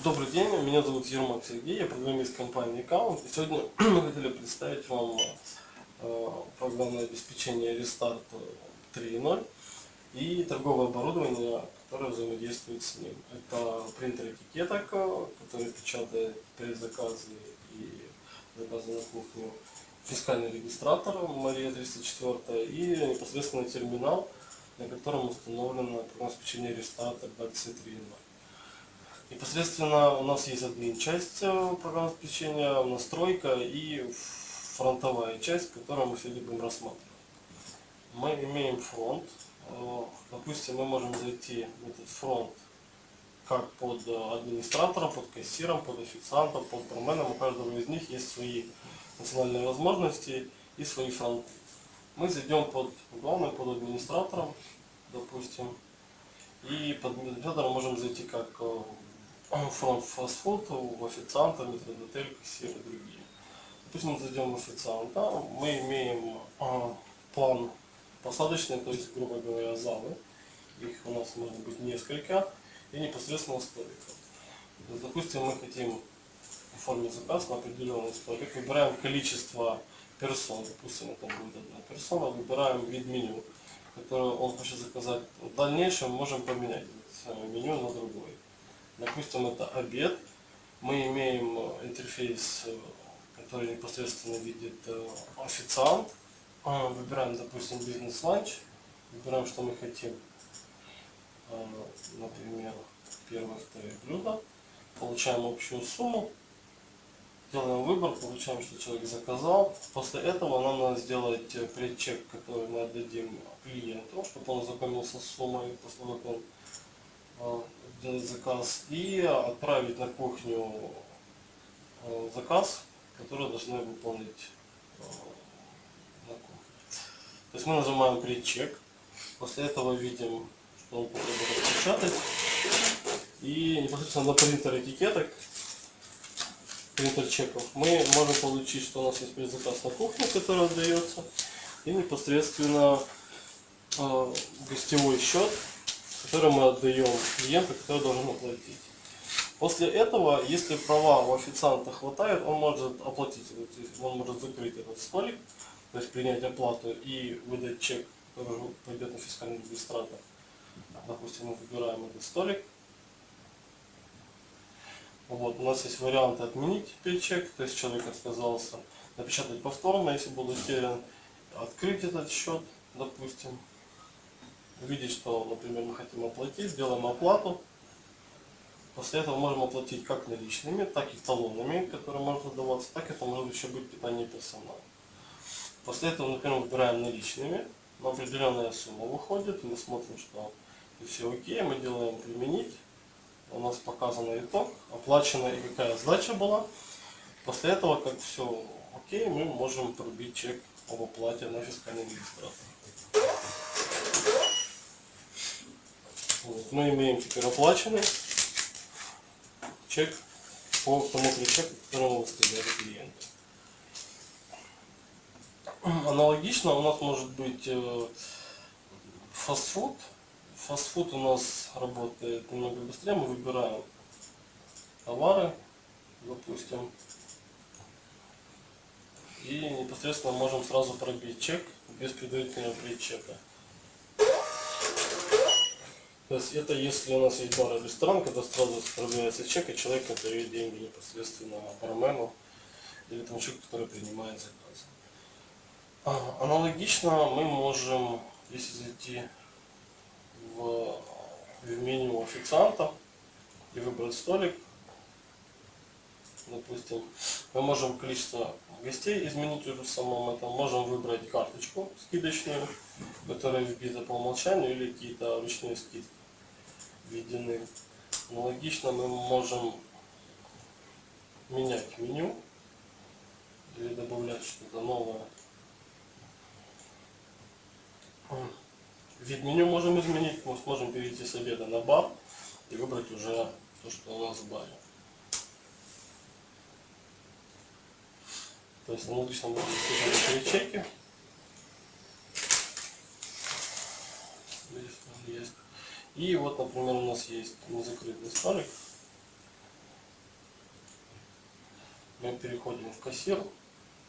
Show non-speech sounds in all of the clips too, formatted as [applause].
Добрый день, меня зовут Ермак Сергей, я программист компании Account. И сегодня [clears throat] мы хотели представить вам э, программное обеспечение Restart 3.0 и торговое оборудование, которое взаимодействует с ним. Это принтер этикеток, который печатает предзаказы и заказы на кухню, фискальный регистратор Мария 304 и непосредственно терминал, на котором установлено программное обеспечение Restart 23.0. Непосредственно у нас есть админ часть э, программного обеспечения, настройка и фронтовая часть, которую мы сегодня будем рассматривать. Мы имеем фронт. Э, допустим, мы можем зайти в этот фронт как под администратором, под кассиром, под официантом, под променом. У каждого из них есть свои национальные возможности и свои фронты. Мы зайдем под главным, под администратором, допустим, и под администратором можем зайти как э, [clears throat] фастфуд, в официанта, метродотель, кассир и другие. Допустим, мы зайдем в официанта, мы имеем а, план посадочный, то есть, грубо говоря, залы. Их у нас может быть несколько, и непосредственно столиков. Допустим, мы хотим оформить заказ на определенный столик, выбираем количество персон, допустим, это будет одна персона, выбираем вид меню, которое он хочет заказать. В дальнейшем можем поменять меню на другое. Допустим, это обед. Мы имеем э, интерфейс, э, который непосредственно видит э, официант. А, выбираем, допустим, бизнес-ланч. Выбираем, что мы хотим. Например, первое, второе блюдо. Получаем общую сумму. Делаем выбор, получаем, что человек заказал. После этого нам надо сделать предчек, который мы отдадим клиенту, чтобы он ознакомился с суммой, после того, как он сделать заказ и отправить на кухню э, заказ, который должны выполнить э, на кухне. То есть мы нажимаем предчек, после этого видим, что он попробует распечатать. И непосредственно на принтер этикеток, принтер чеков, мы можем получить, что у нас есть предзаказ на кухню, который отдается, и непосредственно э, гостевой счет который мы отдаем клиенту, который должен оплатить. После этого, если права у официанта хватает, он может оплатить, он может закрыть этот столик, то есть принять оплату и выдать чек, который пойдет на фискальный регистратор. Допустим, мы выбираем этот столик. Вот, у нас есть вариант отменить чек, то есть человек отказался, напечатать повторно, если был утерян, открыть этот счет, допустим, увидеть, что, например, мы хотим оплатить, делаем оплату. После этого можем оплатить как наличными, так и талонами, которые можно даваться, так это может еще быть питание персонала. После этого, например, выбираем наличными, на определенная сумма выходит, мы смотрим, что все окей, мы делаем применить, у нас показан итог, оплачена и какая сдача была. После этого, как все окей, мы можем пробить чек об оплате на фискальный регистратор. Вот. Мы имеем теперь оплаченный чек по тому ключу, которому выставляли клиенту. Аналогично у нас может быть э, фастфуд. Фастфуд у нас работает немного быстрее. Мы выбираем товары, допустим, и непосредственно можем сразу пробить чек без предварительного предчека. То есть это если у нас есть бар или ресторан, когда сразу отправляется чек, и человек отдает деньги непосредственно бармену или тому человеку, который принимает заказ. А, аналогично мы можем, если зайти в, в меню официанта и выбрать столик, допустим, мы можем количество гостей изменить уже в самом этом, можем выбрать карточку скидочную, которая вбита по умолчанию или какие-то ручные скидки введены. Аналогично мы можем менять меню или добавлять что-то новое. Вид меню можем изменить, мы сможем перейти с обеда на бар и выбрать уже то, что у нас в баре. То есть аналогично можно использовать чеки. И вот, например, у нас есть незакрытый столик. Мы переходим в кассир,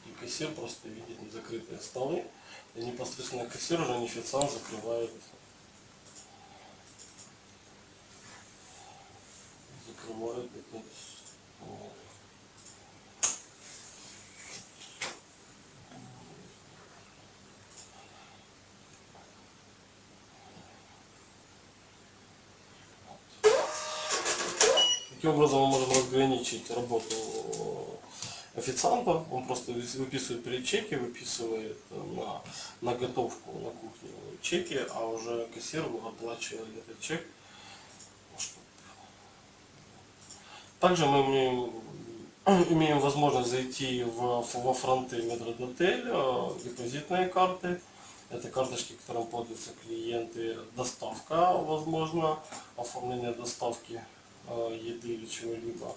и кассир просто видит незакрытые столы. И непосредственно кассир уже не официант закрывает закрывает этот вот. Таким образом мы можем разграничить работу официанта. Он просто выписывает перед чеки, выписывает на, на готовку на кухню чеки, а уже кассир оплачивает этот чек. Также мы имеем, [clears throat] имеем возможность зайти в, во фронты метродотель, депозитные карты. Это карточки, которым пользуются клиенты. Доставка, возможно, оформление доставки э, еды или чего-либо,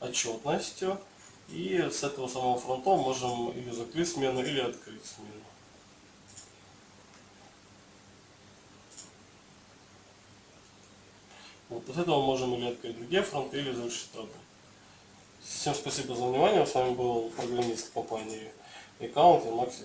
отчетностью. И с этого самого фронта можем или закрыть смену, или открыть смену. Вот, после этого можем или открыть другие фронты, или завершить работу. Всем спасибо за внимание. С вами был программист компании Account и Макс.